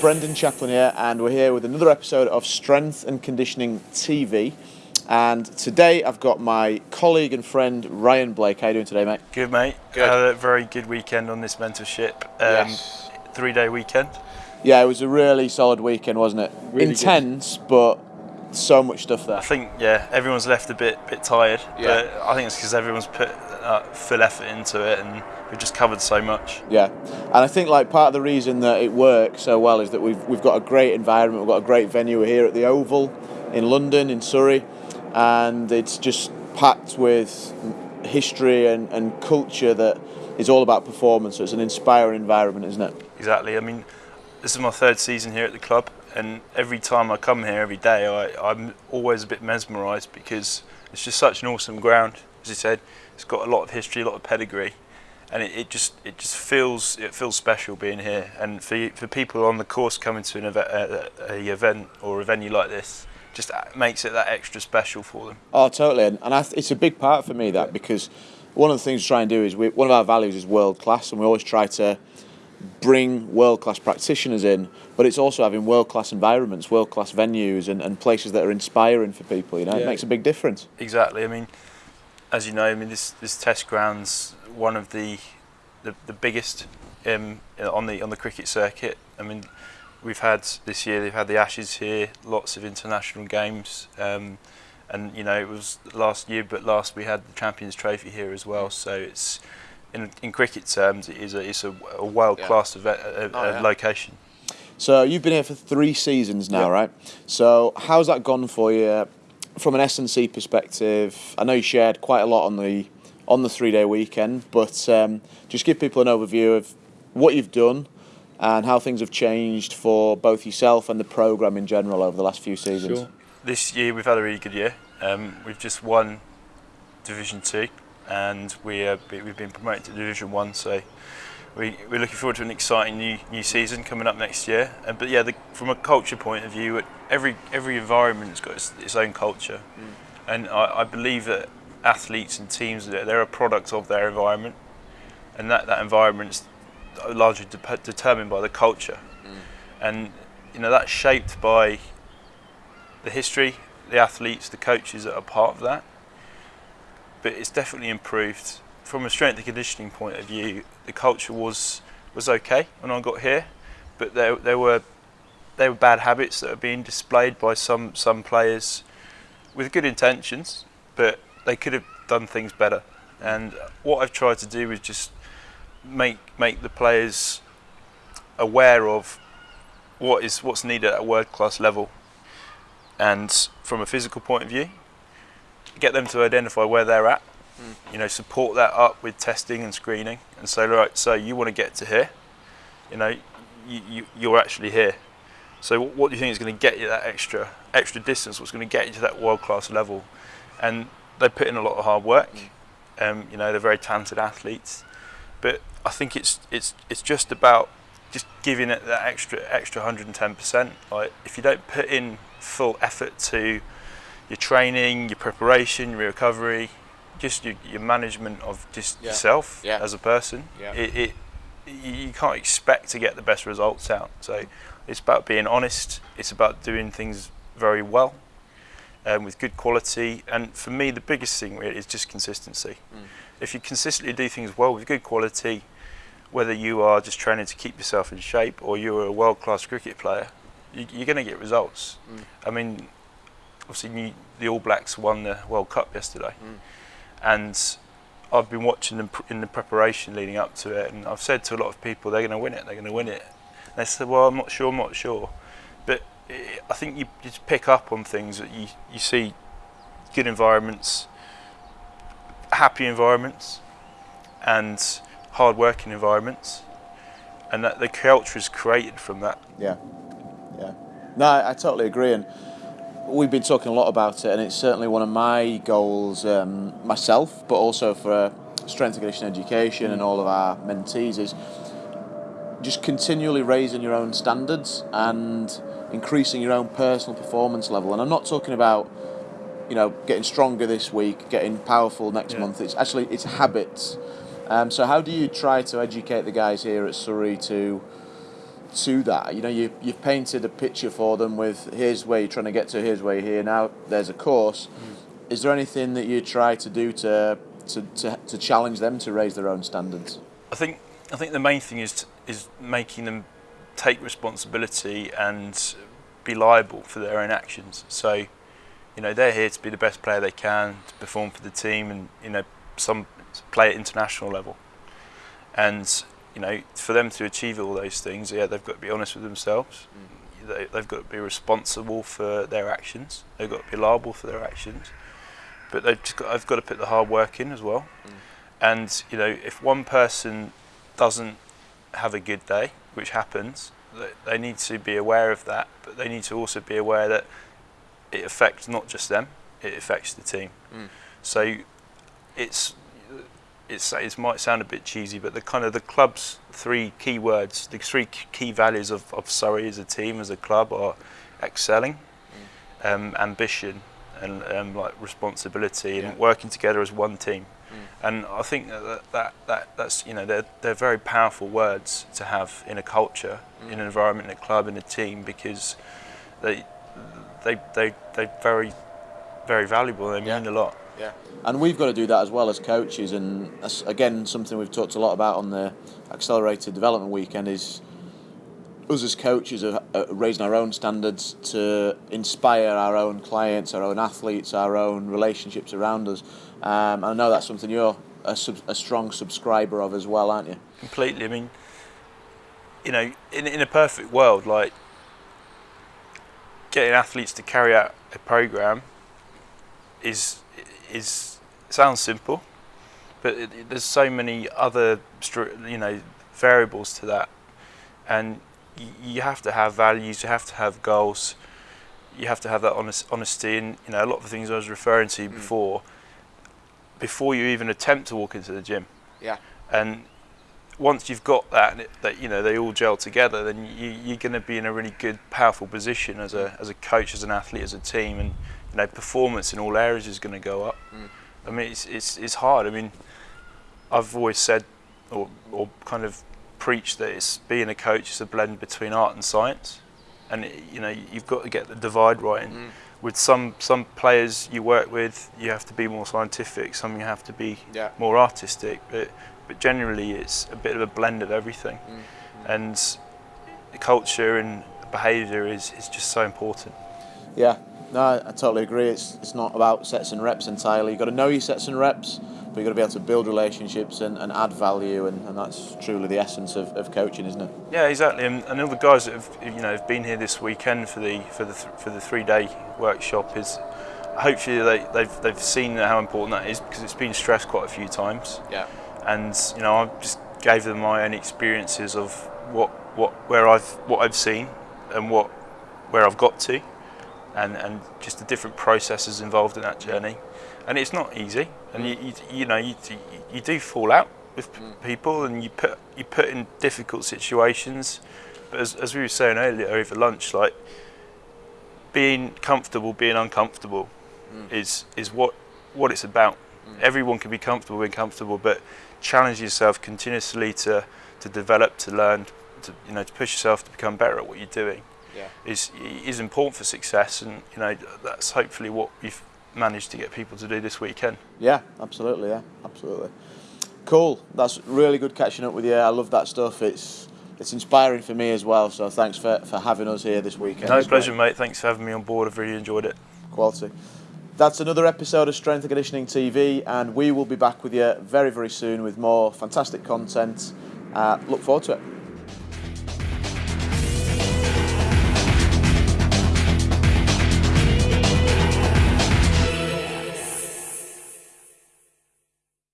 Hi, it's Brendan Chaplin here, and we're here with another episode of Strength and Conditioning TV. And today I've got my colleague and friend Ryan Blake. How you doing today, mate? Good, mate. Good. Had a very good weekend on this mentorship. Um, Yes. Three day weekend. Yeah, it was a really solid weekend, wasn't it? Really good. Intense, but so much stuff there. I think, yeah, everyone's left a bit bit tired, Yeah. but I think it's because everyone's put uh, full effort into it and we've just covered so much. Yeah, and I think like part of the reason that it works so well is that we've we've got a great environment. We've got a great venue here at the Oval in London, in Surrey, and it's just packed with history and, and culture that is all about performance. So it's an inspiring environment, isn't it? Exactly. I mean, this is my third season here at the club, and every time I come here, every day, I, I'm always a bit mesmerised because it's just such an awesome ground. As you said, it's got a lot of history, a lot of pedigree, and it, it just it just feels it feels special being here. And for for people on the course coming to an event, a, a event or a venue like this, just makes it that extra special for them. Oh, totally, and, and it's a big part for me that because one of the things we try and do is we, one of our values is world class, and we always try to bring world class practitioners in, but it's also having world class environments, world class venues, and, and places that are inspiring for people. You know, it makes a big difference. Exactly. I mean, as you know, I mean this this test grounds one of the the, the biggest um, on the on the cricket circuit. I mean, we've had this year they've had the Ashes here, lots of international games, um, and you know it was last year, but last we had the Champions Trophy here as well. So it's in, in cricket terms, it is a it's a, a world class event, a, a, Oh, yeah. location. So you've been here for three seasons now, Yeah. right? So how's that gone for you from an S and C perspective? I know you shared quite a lot on the on the three day weekend, but um, just give people an overview of what you've done and how things have changed for both yourself and the program in general over the last few seasons. This year we've had a really good year. Um, we've just won Division Two, and we, uh, we've been promoted to Division One. So we we're looking forward to an exciting new new season coming up next year. Uh, but yeah, the, from a culture point of view, every every environment's got its, its own culture, and I, I believe that athletes and teams they're a product of their environment, and that that environment's largely de- determined by the culture, and you know that's shaped by the history, the athletes, the coaches that are part of that. But it's definitely improved from a strength and conditioning point of view. The culture was was okay when I got here, but there there were there were bad habits that are being displayed by some some players with good intentions, but they could have done things better. And what I've tried to do is just make make the players aware of what is what's needed at a world class level and from a physical point of view, get them to identify where they're at. You know, support that up with testing and screening, and say, right, so you want to get to here. You know, you, you you're actually here. So what, do you think is going to get you that extra extra distance? What's going to get you to that world class level? And they put in a lot of hard work. Um, you know, they're very talented athletes, but I think it's it's it's just about just giving it that extra extra 110%. Like if you don't put in full effort to your training, your preparation, your recovery, just your, your management of just Yeah. yourself Yeah. as a person, Yeah. it, it you can't expect to get the best results out. So it's about being honest. It's about doing things very well. Um, with good quality, and for me, the biggest thing really is just consistency. If you consistently do things well with good quality, whether you are just training to keep yourself in shape or you're a world class cricket player, you, you're going to get results. I mean, obviously, the All Blacks won the World Cup yesterday, mm. and I've been watching them in the preparation leading up to it, and I've said to a lot of people, they're going to win it, they're going to win it. And they said, well, I'm not sure, I'm not sure. But I think you just pick up on things that you, you see good environments, happy environments, and hard working environments, and that the culture is created from that. Yeah, yeah. No, I, I totally agree, and we've been talking a lot about it, and it's certainly one of my goals um, myself, but also for strength and conditioning education and all of our mentees is just continually raising your own standards and increasing your own personal performance level. And I'm not talking about you know getting stronger this week, getting powerful next Yeah. month. It's actually it's habits. Um, so how do you try to educate the guys here at Surrey to to that? You know, you you've painted a picture for them with here's where you're trying to get to, here's where you're here now. There's a course. Mm. Is there anything that you try to do to, to to to challenge them to raise their own standards? I think I think the main thing is is making them take responsibility and be liable for their own actions. So, you know, they're here to be the best player they can, to perform for the team, and you know, some play at international level. And you know, for them to achieve all those things, yeah, they've got to be honest with themselves. Mm. They, they've got to be responsible for their actions. They've got to be liable for their actions. But they've just got, I've got to put the hard work in as well. Mm. And you know, if one person doesn't have a good day, which happens, they need to be aware of that. But they need to also be aware that it affects not just them; it affects the team. Mm. So it's it's, it might sound a bit cheesy, but the kind of the club's three key words, the three key values of, of Surrey as a team, as a club, are excelling, mm. um, ambition, and um, like responsibility, yeah. and working together as one team. Mm. And I think that, that, that that's you know they're they're very powerful words to have in a culture, mm. in an environment, in a club, in a team, because they they they they're very very valuable. They mean yeah. a lot. Yeah. And we've got to do that as well as coaches. And again, something we've talked a lot about on the accelerated development weekend is us as coaches are raising our own standards to inspire our own clients, our own athletes, our own relationships around us. Um, I know that's something you're a, sub, a, strong subscriber of as well, aren't you? Completely. I mean, you know, in, in a perfect world, like getting athletes to carry out a program is is sounds simple, but it, it, there's so many other you know variables to that, and you have to have values, you have to have goals, you have to have that honest, honesty, and you know a lot of the things I was referring to mm. before. Before you even attempt to walk into the gym, yeah, and once you've got that, that you know they all gel together, then you, you're going to be in a really good, powerful position as a as a coach, as an athlete, as a team, and you know, performance in all areas is going to go up. Mm. I mean, it's, it's, it's hard. I mean, I've always said, or, or kind of preached that it's being a coach is a blend between art and science, and it, you know, you've got to get the divide right. And mm. with some some players you work with, you have to be more scientific. Some you have to be yeah. more artistic. But but generally, it's a bit of a blend of everything, mm. and the culture and behaviour is, is just so important. Yeah, no, I, totally agree. It's it's not about sets and reps entirely. You've got to know your sets and reps, but you've got to be able to build relationships and, and add value, and, and that's truly the essence of, of coaching, isn't it? Yeah, exactly. And, and all the guys that have you know have been here this weekend for the for the for the three day workshop is hopefully they, they've they've seen how important that is because it's been stressed quite a few times. Yeah. And you know I just gave them my own experiences of what what where I've what I've seen and what where I've got to and, and just the different processes involved in that journey. And it's not easy, and you, you, you know you, you do fall out with mm. people, and you put you put in difficult situations. But as, as we were saying earlier over lunch, like being comfortable, being uncomfortable, mm. is is what what it's about. Mm. Everyone can be comfortable being comfortable, but challenge yourself continuously to to develop, to learn, to you know to push yourself to become better at what you're doing yeah. is is important for success, and you know that's hopefully what we've managed to get people to do this weekend. Yeah, absolutely. Yeah, absolutely. Cool. That's really good catching up with you. I love that stuff. It's it's inspiring for me as well. So thanks for, for having us here this weekend. No pleasure, great. mate. Thanks for having me on board. I've really enjoyed it. Quality. That's another episode of Strength and Conditioning TV, and we will be back with you very, very soon with more fantastic content. Uh, look forward to it.